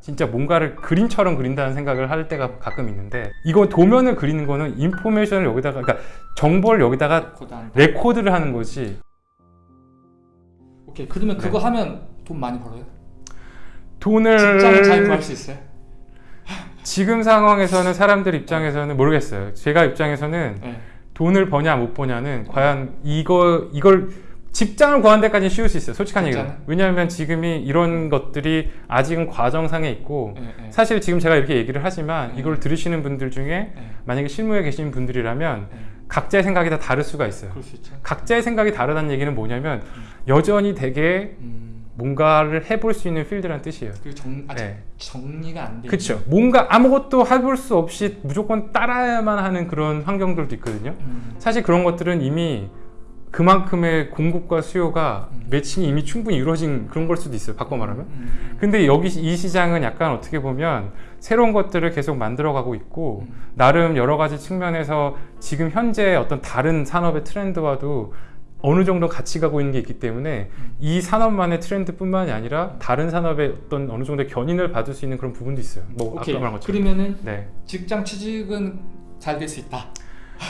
진짜 뭔가를 그림처럼 그린다는 생각을 할 때가 가끔 있는데 이거 도면을 그리는 거는 information을 여기다가 그러니까 정보를 여기다가 코단. 레코드 를 하는 거지 오케이. 그러면 네. 그거 하면 돈 많이 벌어요? 돈을 직장 잘 구할 수 있어요? 지금 상황에서는 사람들 입장에서는 모르겠어요. 제가 입장에서는 네. 돈을 버냐 못 버냐는 과연 이거 이걸 직장을 구하는 데까지는 쉬울 수 있어요. 솔직한 얘기로. 왜냐하면 지금이 이런 것들이 아직은 과정상에 있고 네, 네. 사실 지금 제가 이렇게 얘기를 하지만 네. 이걸 들으시는 분들 중에 네. 만약에 실무에 계신 분들이라면 네. 각자의 생각이 다 다를 수가 있어요. 각자의 생각이 다르다는 얘기는 뭐냐면 여전히 되게 음. 뭔가를 해볼 수 있는 필드라는 뜻이에요. 그 정, 아직 네. 정리가 안 돼. 그렇죠. 뭔가 아무것도 해볼 수 없이 무조건 따라야만 하는 그런 환경들도 있거든요. 음. 사실 그런 것들은 이미 그만큼의 공급과 수요가 음. 매칭이 이미 충분히 이루어진 그런 걸 수도 있어요. 바꿔 말하면. 음. 근데 여기 이 시장은 약간 어떻게 보면 새로운 것들을 계속 만들어 가고 있고 음. 나름 여러 가지 측면에서 지금 현재 어떤 다른 산업의 트렌드와도 어느 정도 같이 가고 있는 게 있기 때문에 음. 이 산업만의 트렌드뿐만이 아니라 다른 산업의 어떤 어느 정도의 견인을 받을 수 있는 그런 부분도 있어요. 뭐 오케이. 아까 말한 것처럼. 그러면은 네. 직장 취직은 잘 될 수 있다.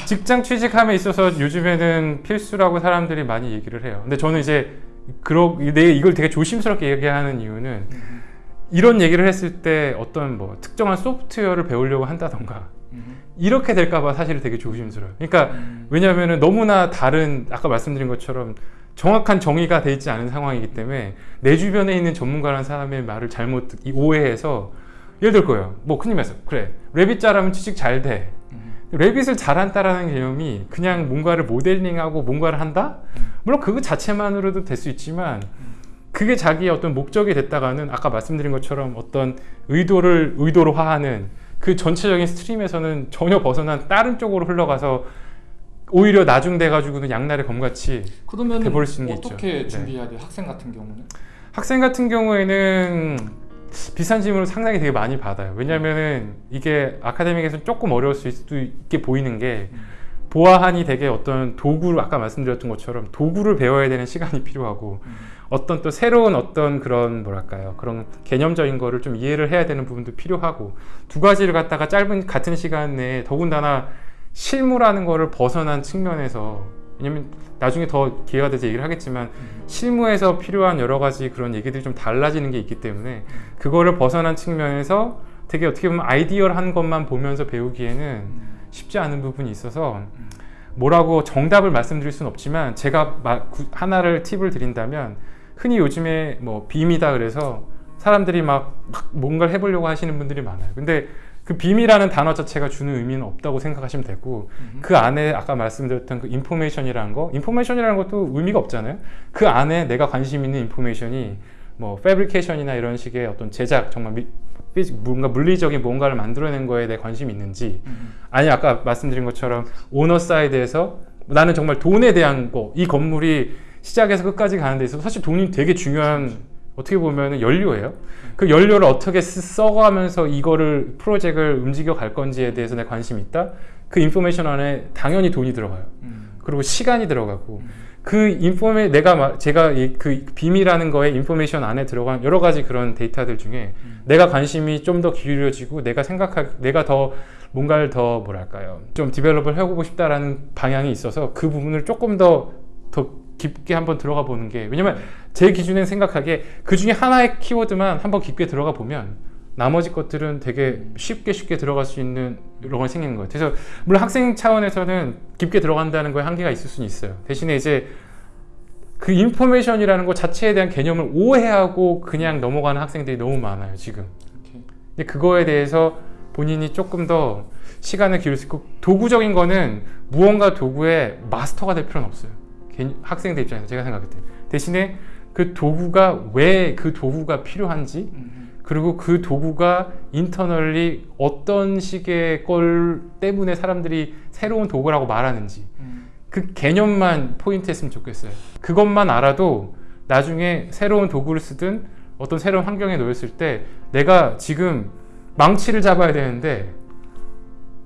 직장 취직함에 있어서 요즘에는 필수라고 사람들이 많이 얘기를 해요. 근데 저는 이제 그러 내 이걸 되게 조심스럽게 얘기하는 이유는 음. 이런 얘기를 했을 때 어떤 뭐 특정한 소프트웨어를 배우려고 한다던가 음. 이렇게 될까봐 사실 되게 조심스러워요. 그러니까 음. 왜냐하면 너무나 다른 아까 말씀드린 것처럼 정확한 정의가 돼 있지 않은 상황이기 때문에 내 주변에 있는 전문가라는 사람의 말을 잘못 듣- 오해해서 예를 들 거예요. 뭐 큰일 났어. 그래. 랩빗 잘하면 취직 잘 돼. 음. 랩빗을 잘한다라는 개념이 그냥 뭔가를 모델링하고 뭔가를 한다? 물론 그거 자체만으로도 될 수 있지만 그게 자기의 어떤 목적이 됐다가는 아까 말씀드린 것처럼 어떤 의도를 의도로 화하는 그 전체적인 스트림에서는 전혀 벗어난 다른 쪽으로 흘러가서 오히려 나중 돼 가지고는 양날의 검같이 돼버릴 수 있는 게 어떻게 있죠. 준비해야 돼요? 학생 같은 경우는? 학생 같은 경우에는 비싼 질문을 상당히 되게 많이 받아요. 왜냐면은 이게 아카데믹에서 조금 어려울 수도 있게 보이는 게 보아하니 되게 어떤 도구를 아까 말씀드렸던 것처럼 도구를 배워야 되는 시간이 필요하고 음. 어떤 또 새로운 어떤 그런 뭐랄까요 그런 개념적인 거를 좀 이해를 해야 되는 부분도 필요하고 두 가지를 갖다가 짧은 같은 시간 내에 더군다나 실무라는 거를 벗어난 측면에서 왜냐면 나중에 더 기회가 돼서 얘기를 하겠지만 실무에서 필요한 여러 가지 그런 얘기들이 좀 달라지는 게 있기 때문에 그거를 벗어난 측면에서 되게 어떻게 보면 아이디어한 것만 보면서 배우기에는 쉽지 않은 부분이 있어서 뭐라고 정답을 말씀드릴 수는 없지만 제가 하나를 팁을 드린다면 흔히 요즘에 뭐 BIM이다 그래서 사람들이 막, 막 뭔가를 해보려고 하시는 분들이 많아요. 근데 그 BIM이라는 단어 자체가 주는 의미는 없다고 생각하시면 되고 음. 그 안에 아까 말씀드렸던 그 information이라는 거 information이라는 것도 의미가 없잖아요. 그 안에 내가 관심 있는 information이 뭐 fabrication이나 이런 식의 어떤 제작 정말 미, 피- 뭔가 물리적인 뭔가를 만들어낸 거에 내 관심이 있는지 음. 아니 아까 말씀드린 것처럼 owner side에서 나는 정말 돈에 대한 거 이 건물이 시작에서 끝까지 가는 데 있어서 사실 돈이 되게 중요한 어떻게 보면 연료예요. 그 연료를 어떻게 쓰- 써가면서 이거를 프로젝트를 움직여 갈 건지에 대해서 내 관심이 있다? 그 information 안에 당연히 돈이 들어가요. 음. 그리고 시간이 들어가고. 그 informa 내가 마- 제가 이- 그 BIM이라는 거에 information 안에 들어간 여러 가지 그런 데이터들 중에 음. 내가 관심이 좀 더 기울여지고 내가 생각하 내가 더 뭔가를 더 뭐랄까요? 좀 develop을 해보고 싶다라는 방향이 있어서 그 부분을 조금 더 더 깊게 한번 들어가 보는 게 왜냐면 제 기준엔 생각하기에 그 중에 하나의 키워드만 한번 깊게 들어가 보면 나머지 것들은 되게 쉽게 쉽게 들어갈 수 있는 이런 걸 생기는 거예요. 그래서 물론 학생 차원에서는 깊게 들어간다는 거에 한계가 있을 수는 있어요. 대신에 이제 그 information이라는 것 자체에 대한 개념을 오해하고 그냥 넘어가는 학생들이 너무 많아요, 지금. 근데 그거에 대해서 본인이 조금 더 시간을 기울일 수 있고 도구적인 거는 무언가 도구의 마스터가 될 필요는 없어요. 학생들 입장에서 제가 생각할 때. 대신에 그 도구가 왜 그 도구가 필요한지 음. 그리고 그 도구가 인터널리 어떤 식의 걸 때문에 사람들이 새로운 도구라고 말하는지 음. 그 개념만 포인트 했으면 좋겠어요. 그것만 알아도 나중에 새로운 도구를 쓰든 어떤 새로운 환경에 놓였을 때 내가 지금 망치를 잡아야 되는데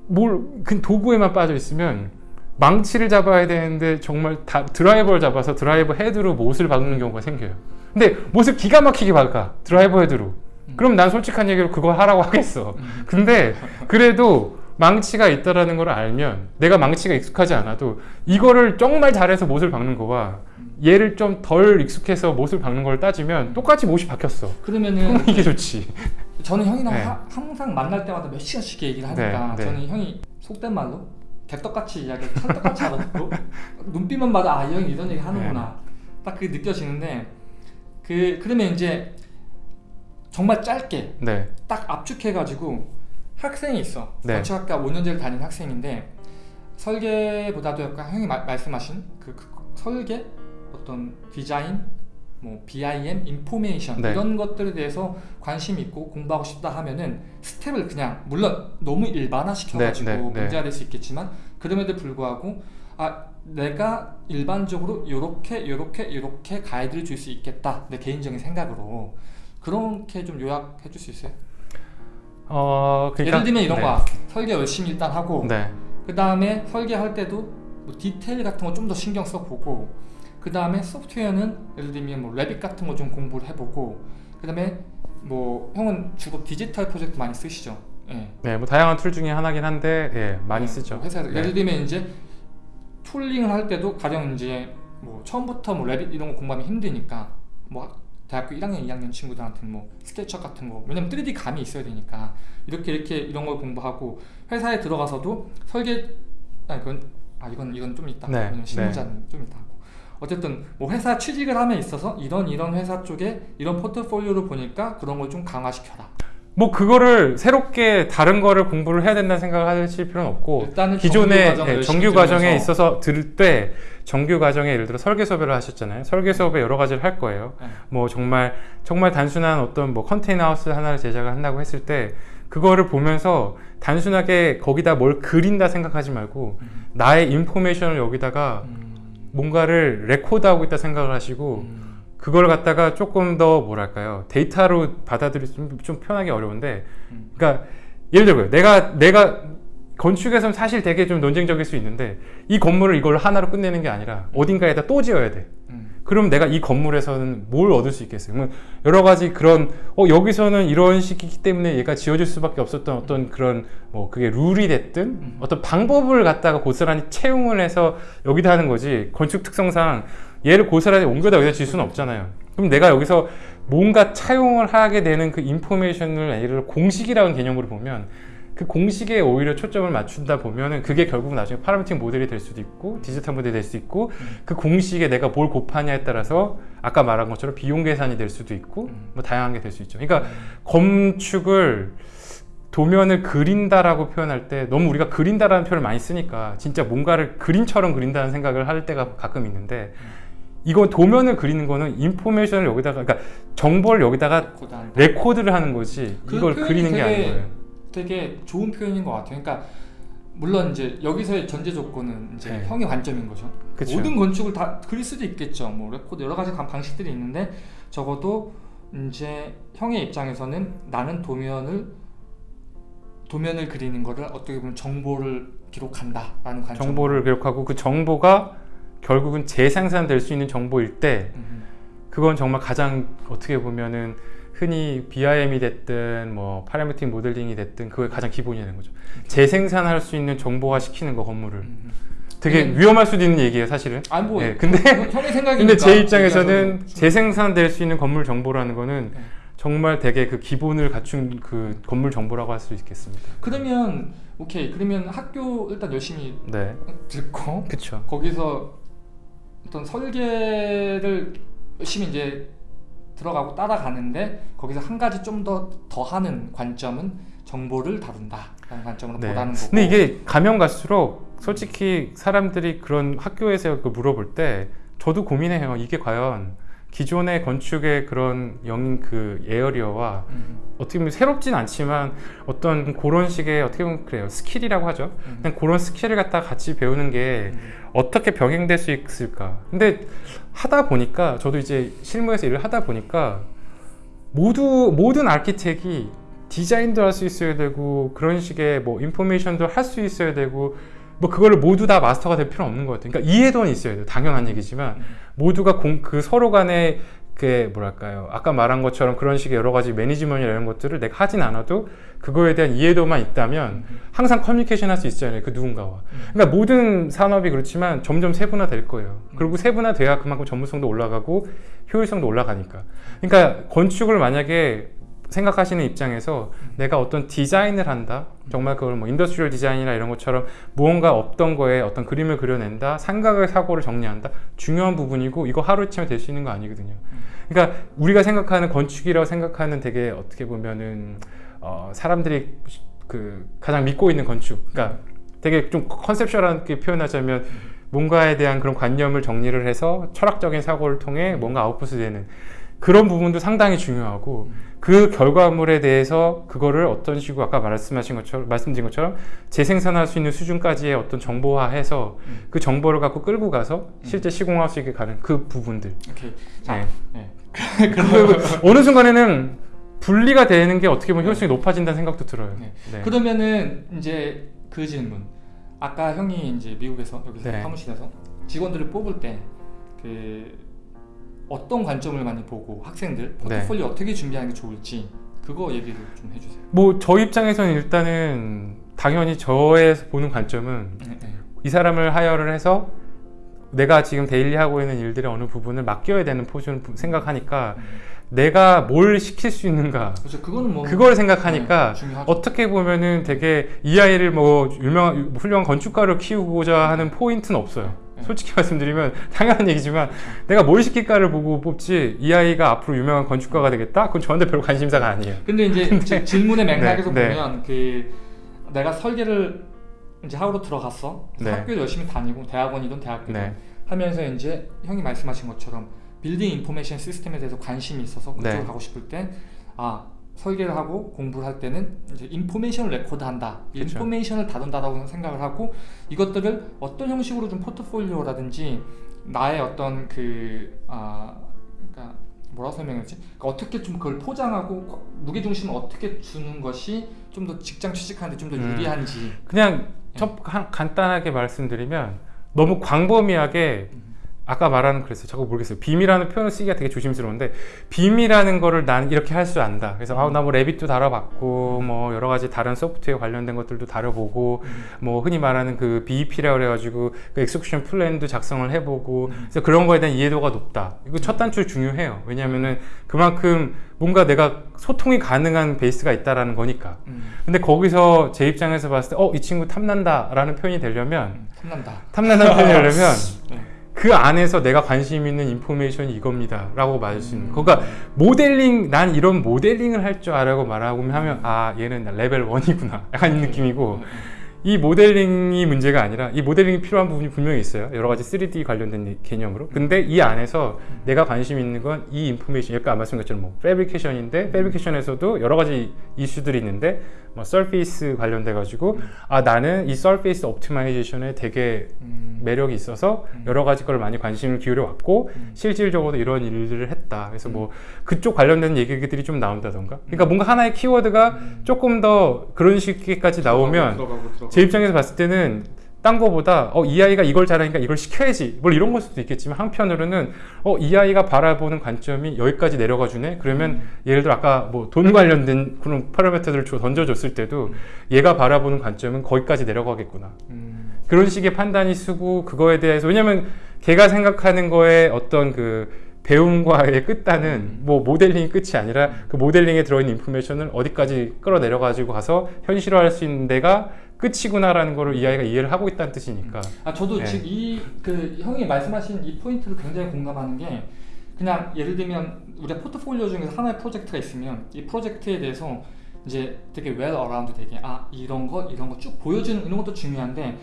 뭘 그 도구에만 빠져 있으면 망치를 잡아야 되는데 정말 다 드라이버를 잡아서 드라이버 헤드로 못을 박는 경우가 생겨요. 근데 못을 기가 막히게 박아 드라이버 헤드로 음. 그럼 난 솔직한 얘기로 그거 하라고 하겠어. 음. 근데 그래도 망치가 있다라는 걸 알면 내가 망치가 익숙하지 않아도 이거를 정말 잘해서 못을 박는 거와 음. 얘를 좀 덜 익숙해서 못을 박는 걸 따지면 똑같이 못이 박혔어. 그러면은 이게 좋지. 저는 형이랑 네. 하- 항상 만날 때마다 몇 시간씩 얘기를 하니까 네, 네. 저는 형이 속된 말로 개떡같이 이야기 찰떡같이 알아듣고 눈빛만 봐도 아이 형이 이런 얘기 하는구나. 네. 딱 그게 느껴지는데 그 그러면 이제 정말 짧게 네, 딱 압축해가지고 학생이 있어. 네. 건축학과 5년제를 다닌 학생인데 설계보다도 약간 형이 마- 말씀하신 그, 그 설계? 어떤 디자인 뭐 BIM, 인포메이션 네. 이런 것들에 대해서 관심 있고 공부하고 싶다 하면은 스텝을 그냥 물론 너무 일반화 시켜가지고 네, 네, 네. 문제가 될 수 있겠지만 그럼에도 불구하고 아 내가 일반적으로 요렇게 요렇게 요렇게 가이드를 줄 수 있겠다 내 개인적인 생각으로 그렇게 좀 요약해 줄 수 있어요? 어, 그러니까 예를 들면 이런 네. 거야 설계 열심히 일단 하고 네, 그 다음에 설계할 때도 뭐 디테일 같은 거 좀 더 신경 써보고 그 다음에 소프트웨어는 예를 들면 뭐 Revit 같은 거 좀 공부를 해보고 그 다음에 뭐 형은 주로 디지털 프로젝트 많이 쓰시죠? 예. 네, 뭐 다양한 tool 중에 하나긴 한데 예, 많이 네, 쓰죠. 뭐 회사에서 네. 예를 들면 이제 tooling을 할 때도 가령 이제 뭐 처음부터 뭐 레빗 이런 거 공부하면 힘드니까 뭐 대학교 1학년, 2학년 친구들한테는 뭐 스케치업 같은 거 왜냐면 3D 감이 있어야 되니까 이렇게 이렇게 이런 걸 공부하고 회사에 들어가서도 설계 아 이건 아 이건 이건 좀 이따 네, 실무자는 좀 이따 하고 어쨌든 뭐 회사 취직을 함에 있어서 이런 이런 회사 쪽에 이런 포트폴리오를 보니까 그런 걸 좀 강화시켜라 뭐 그거를 새롭게 다른 거를 공부를 해야 된다는 생각을 하실 필요는 없고 기존의 정규 열심히 정규 과정에 있어서 들을 때 정규 과정에 예를 들어 설계 수업을 하셨잖아요. 설계 수업에 여러 가지를 할 거예요. 네. 뭐 정말 정말 단순한 어떤 뭐 컨테이너 하우스 하나를 제작을 한다고 했을 때 그거를 보면서 단순하게 거기다 뭘 그린다 생각하지 말고 음, 나의 information을 여기다가 음, 뭔가를 레코드하고 있다 생각을 하시고 음. 그걸 갖다가 조금 더 뭐랄까요 데이터로 받아들일 좀, 좀 표현하기 어려운데 음. 그러니까 예를 들어요 내가 내가 건축에서는 사실 되게 좀 논쟁적일 수 있는데 이 건물을 이걸 하나로 끝내는 게 아니라 어딘가에다 또 지어야 돼 음. 그럼 내가 이 건물에서는 뭘 얻을 수 있겠어요? 그러면 여러 가지 그런 어 여기서는 이런 식이기 때문에 얘가 지어질 수밖에 없었던 어떤 그런 뭐 그게 룰이 됐든 음. 어떤 방법을 갖다가 고스란히 채용을 해서 여기다 하는 거지 건축 특성상 얘를 고스란히 옮겨다 여기다 질 수는 없잖아요. 그럼 내가 여기서 뭔가 차용을 하게 되는 그 인포메이션을 예를 들어 공식이라는 개념으로 보면 그 공식에 오히려 초점을 맞춘다 보면은 그게 결국 나중에 파라미틱 모델이 될 수도 있고 디지털 모델이 될 수도 있고 음. 그 공식에 내가 뭘 곱하냐에 따라서 아까 말한 것처럼 비용 계산이 될 수도 있고 음. 뭐 다양한 게 될 수 있죠. 그러니까 건축을 도면을 그린다라고 표현할 때 너무 우리가 그린다라는 표현을 많이 쓰니까 진짜 뭔가를 그림처럼 그린다는 생각을 할 때가 가끔 있는데 이건 도면을 그리는 거는 information을 여기다가 그러니까 정보를 여기다가. 레코드를 하는 거지 그 이걸 그리는 게 아닌 거예요. 되게 좋은 표현인 것 같아요. 그러니까 물론 이제 여기서의 전제 조건은 이제 네. 형의 관점인 거죠. 그쵸. 모든 건축을 다 그릴 수도 있겠죠. 뭐 레코드 여러 가지 방- 방식들이 있는데 적어도 이제 형의 입장에서는 나는 도면을 도면을 그리는 거를 어떻게 보면 정보를 기록한다라는 관점. 정보를 기록하고 그 정보가 결국은 재생산될 수 있는 정보일 때 음, 그건 정말 가장 어떻게 보면은 흔히 BIM이 됐든 뭐 파라미틱 모델링이 됐든 그게 가장 기본이 되는 거죠. 재생산할 수 있는 정보화 시키는 거 건물을 음. 되게 음. 위험할 수도 있는 얘기예요, 사실은. 아니 뭐 네, 근데 형의 생각이니까. 근데 제 입장에서는 재생산될 수 있는 건물 정보라는 거는 네. 정말 되게 그 기본을 갖춘 그 건물 정보라고 할 수 있겠습니다. 그러면 오케이 그러면 학교 일단 열심히 네, 듣고 그렇죠. 거기서 어떤 설계를 열심히 이제 들어가고 따라가는데 거기서 한 가지 좀 더 더하는 관점은 정보를 다룬다라는 관점으로 네. 보다는 거고. 근데 이게 가면 갈수록 솔직히 사람들이 그런 학교에서 그 물어볼 때 저도 고민해요. 이게 과연 기존의 건축의 그런 영 그 에어리어와 음, 어떻게 보면 새롭진 않지만 어떤 그런 식의 어떻게 보면 그래요 스킬이라고 하죠. 음, 그냥 그런 스킬을 갖다 같이 배우는 게 음, 어떻게 병행될 수 있을까? 근데 하다 보니까 저도 이제 실무에서 일을 하다 보니까 모두 모든 아키텍이 디자인도 할 수 있어야 되고 그런 식의 뭐 information도 할 수 있어야 되고 뭐 그거를 모두 다 마스터가 될 필요는 없는 것 같아요. 그러니까 이해도는 있어야 돼요. 당연한 얘기지만 음. 모두가 공, 그 서로 간에 그 뭐랄까요? 아까 말한 것처럼 그런 식의 여러 가지 매니지먼트 이런 것들을 내가 하진 않아도 그거에 대한 이해도만 있다면 항상 커뮤니케이션 할 수 있잖아요 그 누군가와. 그러니까 모든 산업이 그렇지만 점점 세분화 될 거예요. 그리고 세분화 돼야 그만큼 전문성도 올라가고 효율성도 올라가니까. 그러니까 건축을 만약에 생각하시는 입장에서 내가 어떤 디자인을 한다 정말 그걸 뭐 industrial design이나 이런 것처럼 무언가 없던 거에 어떤 그림을 그려낸다 생각의 사고를 정리한다 중요한 부분이고 이거 하루아침에 될 수 있는 거 아니거든요. 그러니까 우리가 생각하는 건축이라고 생각하는 되게 어떻게 보면은 어, 사람들이 그 가장 믿고 있는 건축. 그러니까 되게 좀 컨셉션하게 표현하자면 뭔가에 대한 그런 관념을 정리를 해서 철학적인 사고를 통해 뭔가 아웃풋이 되는 그런 부분도 상당히 중요하고 그 결과물에 대해서 그거를 어떤 식으로 아까 말씀하신 것처럼 말씀드린 것처럼 재생산할 수 있는 수준까지의 어떤 정보화해서 그 정보를 갖고 끌고 가서 실제 시공할 수 있게 가는 그 부분들 오케이. 자, 네. 네. 어느 순간에는 분리가 되는 게 어떻게 보면 효율성이 높아진다는 생각도 들어요. 네. 네. 그러면은 이제 그 질문. 아까 형이 이제 미국에서 여기서 네. 사무실에서 직원들을 뽑을 때그 어떤 관점을 많이 보고 학생들 네. 포트폴리오 어떻게 준비하는 게 좋을지 그거 얘기를 좀 해주세요. 뭐 저 입장에서는 일단은 당연히 저의 보는 관점은 네, 네. 이 사람을 hire를 해서 내가 지금 daily 하고 있는 일들의 어느 부분을 맡겨야 되는 포지션을 부- 생각하니까 음. 내가 뭘 시킬 수 있는가 그렇죠. 그거는 뭐 그걸 생각하니까 네. 어떻게 보면은 되게 이 아이를 뭐 유명한 훌륭한 건축가로 키우고자 하는 포인트는 없어요. 네. 솔직히 말씀드리면 당연한 얘기지만 내가 뭘 시킬까를 보고 뽑지 이 아이가 앞으로 유명한 건축가가 되겠다? 그건 저한테 별 관심사가 아니에요. 근데 이제 지- 질문의 맥락에서 네, 네. 보면 그 내가 설계를 이제 how로 들어갔어. 네. 학교를 열심히 다니고 대학원이든 대학교든 네. 하면서 이제 형이 말씀하신 것처럼 building information system에 대해서 관심이 있어서 그쪽으로 네. 가고 싶을 때 아 설계를 하고 공부를 할 때는 이제 information을 record 한다. 이 그쵸. information을 다룬다라고 생각을 하고 이것들을 어떤 형식으로 좀 포트폴리오라든지 나의 어떤 그 아, 그러니까 뭐라고 설명했지? 그러니까 어떻게 좀 그걸 포장하고 무게 중심을 어떻게 주는 것이 좀 더 직장 취직하는데 좀더 음. 유리한지. 그냥 첫 한- 간단하게 말씀드리면 너무 광범위하게 아까 말하는 그랬어요. 자꾸 모르겠어요. BIM이라는 표현을 쓰기가 되게 조심스러운데 BIM이라는 거를 난 이렇게 할줄 안다. 그래서 아우 나 뭐 Revit도 다뤄봤고 뭐 여러 가지 다른 소프트웨어 관련된 것들도 다뤄보고 뭐 흔히 말하는 그 BEP라고 그래가지고 그 execution plan도 작성을 해보고 그래서 그런 거에 대한 이해도가 높다. 이거 첫 단추 중요해요. 왜냐하면은 그만큼 뭔가 내가 소통이 가능한 베이스가 있다라는 거니까. 음, 근데 거기서 제 입장에서 봤을 때, 어, 이 친구 탐난다 라는 표현이 되려면, 음, 탐난다. 탐난다는 표현이 되려면, 네. 그 안에서 내가 관심 있는 information이 이겁니다. 라고 말할 수 있는. 음. 그러니까 모델링, 난 이런 모델링을 할 줄 알아고 말하고 하면, 아, 얘는 레벨 1이구나. 약간 이 느낌이고, 이 모델링이 문제가 아니라 이 모델링이 필요한 부분이 분명히 있어요. 여러 가지 3D 관련된 개념으로. 근데 이 안에서 내가 관심 있는 건 이 information, 아까 말씀드린 것처럼 뭐 fabrication인데 fabrication에서도 여러 가지 이슈들이 있는데 뭐 surface 관련돼 가지고 아 나는 이 surface optimization에 되게 음, 매력이 있어서 음. 여러 가지 걸 많이 관심을 기울여 왔고 음. 실질적으로 이런 일들을 했다. 그래서 뭐 그쪽 관련된 얘기들이 좀 나온다던가. 그러니까 뭔가 하나의 키워드가 음. 조금 더 그런 식까지 나오면 들어가고, 들어가고. 제 입장에서 봤을 때는 딴 거보다 어, 이 아이가 이걸 잘하니까 이걸 시켜야지. 뭐 이런 걸 수도 있겠지만 한편으로는 어, 이 아이가 바라보는 관점이 여기까지 내려가 주네? 그러면 예를 들어 아까 뭐 돈 관련된 그런 파라미터들을 줘- 던져줬을 때도 얘가 바라보는 관점은 거기까지 내려가겠구나. 음, 그런 식의 판단이 쓰고 그거에 대해서 왜냐면 걔가 생각하는 거에 어떤 그 배움과의 끝단은 뭐 모델링이 끝이 아니라 그 모델링에 들어있는 인포메이션을 어디까지 끌어내려 가지고 가서 현실화할 수 있는 데가 끝이구나라는 거를 이 아이가 이해를 하고 있다는 뜻이니까 아 저도 네. 지금 이 그 형이 말씀하신 이 포인트를 굉장히 공감하는 게 그냥 예를 들면 우리가 포트폴리오 중에서 하나의 프로젝트가 있으면 이 프로젝트에 대해서 이제 되게 well-rounded 되게 아 이런 거 이런 거 쭉 보여주는 이런 것도 중요한데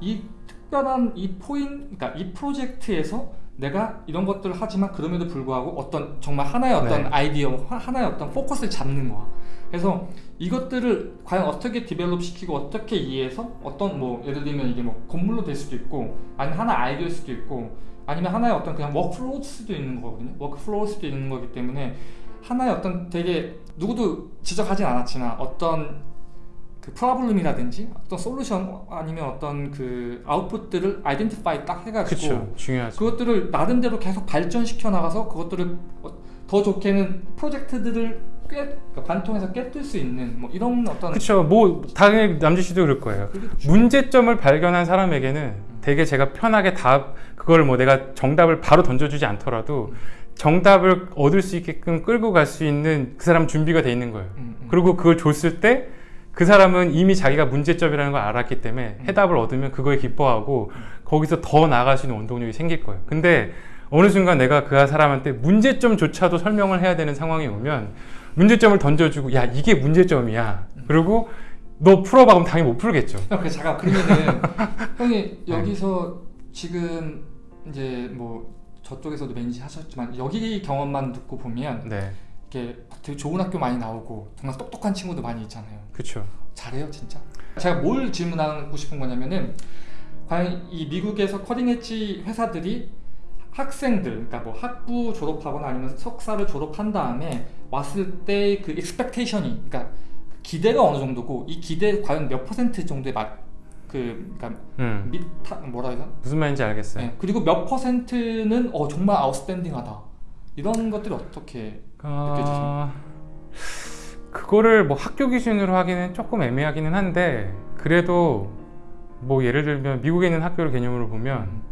이 특별한 이 포인 그러니까 이 프로젝트에서 내가 이런 것들을 하지만 그럼에도 불구하고 어떤 정말 하나의 어떤 네. 아이디어 하- 하나의 어떤 포커스를 잡는 거야. 그래서 이것들을 과연 어떻게 develop 시키고 어떻게 이해해서 어떤 뭐 예를 들면 이게 뭐 건물로 될 수도 있고 아니면 하나 아이디어일 수도 있고 아니면 하나의 어떤 그냥 workflow일 수도 있는 거거든요. workflow일 수도 있는 거기 때문에 하나의 어떤 되게 누구도 지적하진 않았지만 어떤 그그 프로블럼이라든지 어떤 솔루션 아니면 어떤 그 아웃풋들을 아이덴티파이 딱 해가지고 그쵸 중요하죠. 그것들을 나름대로 계속 발전시켜 나가서 그것들을 어, 더 좋게는 프로젝트들을 꿰 그러니까 관통해서 꿰뚫 수 있는 뭐 이런 어떤 그쵸 뭐 당연히 남주 씨도 그럴 거예요. 중- 문제점을 발견한 사람에게는 되게 제가 편하게 답 그걸 뭐 내가 정답을 바로 던져주지 않더라도 정답을 얻을 수 있게끔 끌고 갈 수 있는 그 사람 준비가 돼 있는 거예요. 음, 음. 그리고 그걸 줬을 때 그 사람은 이미 자기가 문제점이라는 걸 알았기 때문에 음. 해답을 얻으면 그거에 기뻐하고 거기서 더 나아갈 수 있는 원동력이 생길 거예요. 근데 어느 순간 내가 그 사람한테 문제점조차도 설명을 해야 되는 상황이 오면 문제점을 던져주고 야 이게 문제점이야. 그리고 너 풀어봐 그럼 당연히 못 풀겠죠. 형, 그 잠깐 그러면은 형이 여기서 지금 이제 뭐 저쪽에서도 매니지 하셨지만 여기 경험만 듣고 보면 네, 이렇게 되게 좋은 학교 많이 나오고 정말 똑똑한 친구도 많이 있잖아요. 그렇죠. 잘해요 진짜. 제가 뭘 질문하고 싶은 거냐면은 과연 이 미국에서 커링 엣지 회사들이 학생들, 그러니까 뭐 학부 졸업하거나 아니면 석사를 졸업한 다음에 왔을 때그 expectation이, 그러니까 기대가 어느 정도고 이 기대 과연 몇 퍼센트 정도의 맞그 그러니까 음, 밑 타- 뭐라 해야 되나? 무슨 말인지 알겠어요. 네. 그리고 몇 퍼센트는 어 정말 아웃스탠딩하다. 이런 것들이 어떻게 어, 그거를 뭐 학교 기준으로 하기는 조금 애매하기는 한데 그래도 뭐 예를 들면 미국에 있는 학교를 개념으로 보면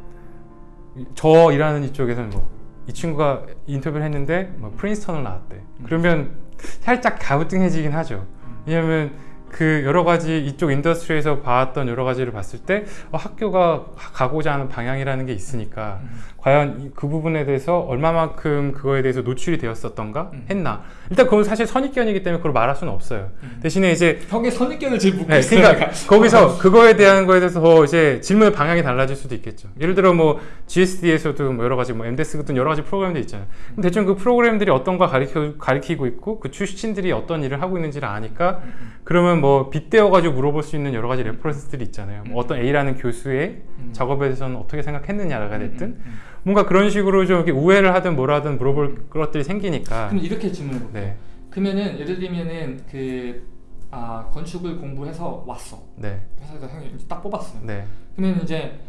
저 일하는 이쪽에서는 뭐 이 친구가 인터뷰를 했는데 뭐 프린스턴을 나왔대. 그러면 살짝 가부등해지긴 하죠. 왜냐면 그 여러 가지 이쪽 industry에서 봐왔던 여러 가지를 봤을 때 어, 학교가 가- 가고자 하는 방향이라는 게 있으니까 음. 과연 이- 그 부분에 대해서 얼마만큼 그거에 대해서 노출이 되었었던가 음. 했나 일단 그건 사실 선입견이기 때문에 그걸 말할 수는 없어요 음. 대신에 이제 형의 선입견을 지금 묻고 네, 있어요. 그러니까 거기서 그거에 대한 거에 대해서 더 이제 질문의 방향이 달라질 수도 있겠죠. 예를 들어 뭐 GSD에서도 뭐 여러 가지 뭐 MDes 같은 여러 가지 프로그램들 있잖아요. 대충 그 프로그램들이 어떤 거 가리켜 가리키고 있고 그 출신들이 어떤 일을 하고 있는지를 아니까 그러면 뭐 빗대어 가지고 물어볼 수 있는 여러 가지 reference들이 있잖아요. 뭐 어떤 A라는 교수의 음. 작업에 대해서는 어떻게 생각했느냐가 됐든 음, 음, 뭔가 그런 식으로 좀 이렇게 우회를 하든 뭐라든 물어볼 것들이 음. 생기니까 그럼 이렇게 질문해 볼게요. 네, 그러면은 예를 들면은 그 아, 건축을 공부해서 왔어. 네, 회사에서 형이 딱 뽑았어요. 네. 그러면 이제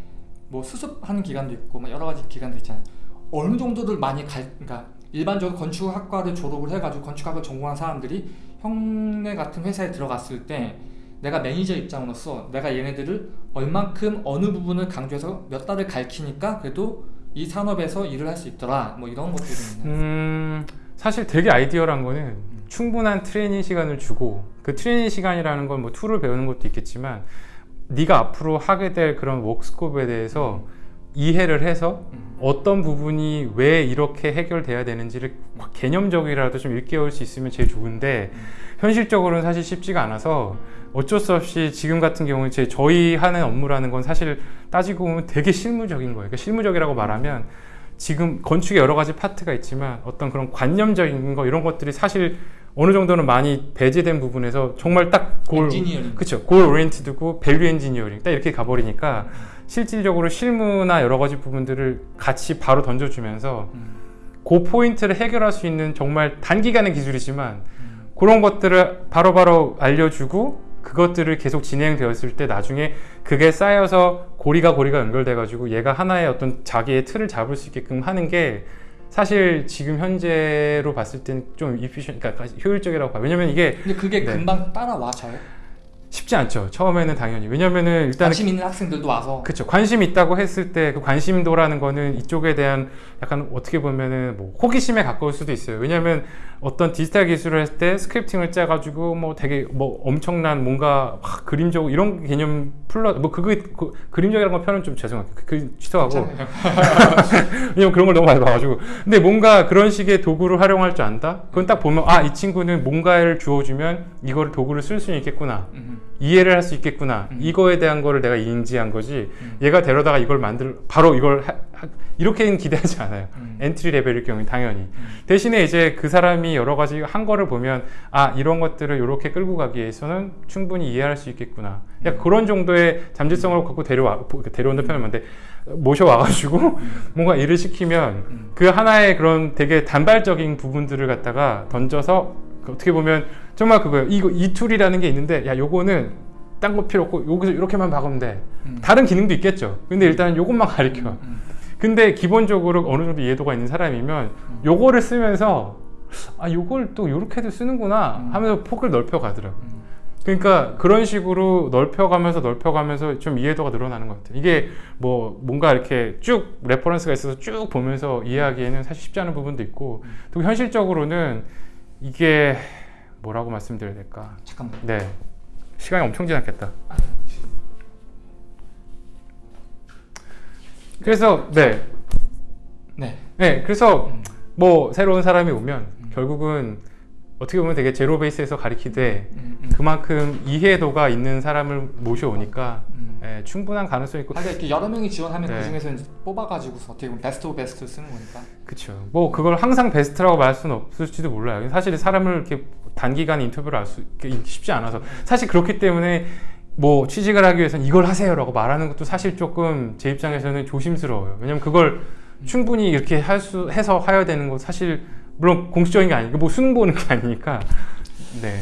뭐 수습하는 기간도 있고 막 여러 가지 기간도 있잖아요. 어느 정도를 많이 갈 그러니까 일반적으로 건축학과를 졸업을 해가지고 건축학을 전공한 사람들이 형네 같은 회사에 들어갔을 때 내가 매니저 입장으로서 내가 얘네들을 얼만큼 어느 부분을 강조해서 몇 달을 가르치니까 그래도 이 산업에서 일을 할 수 있더라. 뭐 이런 것들이? 음, 사실 되게 아이디어란 거는 충분한 트레이닝 시간을 주고 그 트레이닝 시간이라는 건 뭐 tool을 배우는 것도 있겠지만 네가 앞으로 하게 될 그런 work scope에 대해서 이해를 해서 음. 어떤 부분이 왜 이렇게 해결돼야 되는지를 개념적이라도 좀 일깨울 수 있으면 제일 좋은데 현실적으로는 사실 쉽지가 않아서 어쩔 수 없이 지금 같은 경우는 제 저희 하는 업무라는 건 사실 따지고 보면 되게 실무적인 거예요. 그러니까 실무적이라고 말하면 지금 건축에 여러 가지 파트가 있지만 어떤 그런 관념적인 거 이런 것들이 사실 어느 정도는 많이 배제된 부분에서 정말 딱 goal, engineering. 그쵸 goal oriented고 value engineering 딱 이렇게 가버리니까 실질적으로 실무나 여러 가지 부분들을 같이 바로 던져주면서 음. 그 포인트를 해결할 수 있는 정말 단기간의 기술이지만 음. 그런 것들을 바로 바로 알려주고 그것들을 계속 진행되었을 때 나중에 그게 쌓여서 고리가 고리가 연결돼 가지고 얘가 하나의 어떤 자기의 틀을 잡을 수 있게끔 하는 게 사실 지금 현재로 봤을 때는 좀 이피션 그러니까 효율적이라고 봐요. 왜냐면 이게 근데 그게 네. 금방 따라와 져요? 쉽지 않죠. 처음에는 당연히. 왜냐면은 일단 관심 있는 학생들도 와서 그렇죠. 관심 있다고 했을 때 그 관심도라는 거는 이쪽에 대한 약간 어떻게 보면은 뭐 호기심에 가까울 수도 있어요. 왜냐하면 어떤 디지털 기술을 할 때 스크립팅을 짜 가지고 뭐 되게 뭐 엄청난 뭔가 막 그림적 이런 개념 풀러 뭐 그거 그, 그림적이라는 건 표현 좀 죄송해요. 그, 그 취소하고. 왜냐면 그런 걸 너무 많이 봐 가지고 근데 뭔가 그런 식의 도구를 활용할 줄 안다? 그건 딱 보면 아 이 친구는 뭔가를 주어 주면 이거를 도구를 쓸 수 있겠구나 음. 이해를 할 수 있겠구나 음. 이거에 대한 거를 내가 인지한 거지 음. 얘가 데려다가 이걸 만들 바로 이걸 하, 하- 이렇게는 기대하지 않아요 음. entry level일 경우에 당연히 음. 대신에 이제 그 사람이 여러 가지 한 거를 보면 아 이런 것들을 이렇게 끌고 가기 위해서는 충분히 이해할 수 있겠구나 약간 그런 정도의 잠재성을 갖고 데려와 데려온다 표현을 하는데 모셔와가지고 뭔가 일을 시키면 음. 그 하나의 그런 되게 단발적인 부분들을 갖다가 던져서 그 어떻게 보면 정말 그거예요. 이거 이 tool이라는 게 있는데 야 요거는 딴 거 필요 없고 여기서 이렇게만 박으면 돼. 음. 다른 기능도 있겠죠. 근데 일단 요것만 가르쳐. 음. 근데 기본적으로 어느 정도 이해도가 있는 사람이면 음. 요거를 쓰면서 아 요걸 또 요렇게도 쓰는구나 음. 하면서 폭을 넓혀 가더라고. 음. 그러니까 그런 식으로 넓혀가면서 넓혀가면서 좀 이해도가 늘어나는 것 같아요. 이게 뭐 뭔가 이렇게 쭉 reference가 있어서 쭉 보면서 이해하기에는 사실 쉽지 않은 부분도 있고 또 현실적으로는 이게 뭐라고 말씀드려야 될까? 잠깐만. 네 시간이 엄청 지났겠다. 그래서 네, 네. 네 그래서 음. 뭐 새로운 사람이 오면 음. 결국은 어떻게 보면 되게 zero base에서 가리키되 음. 음. 그만큼 이해도가 있는 사람을 모셔오니까 음. 예, 충분한 가능성이 있고 아, 그러니까 이렇게 여러 명이 지원하면 네. 그 중에서 뽑아가지고서 어떻게 보면 best of best 쓰는 거니까. 그쵸 뭐 그걸 항상 베스트라고 말할 수는 없을지도 몰라요 사실 사람을 이렇게 단기간 인터뷰를 할 수 쉽지 않아서 사실 그렇기 때문에 뭐 취직을 하기 위해서는 이걸 하세요 라고 말하는 것도 사실 조금 제 입장에서는 조심스러워요 왜냐면 그걸 충분히 이렇게 할 수 해서 하야 되는 거 사실 물론 공식적인 게 아니고 뭐 수능 보는 게 아니니까. 네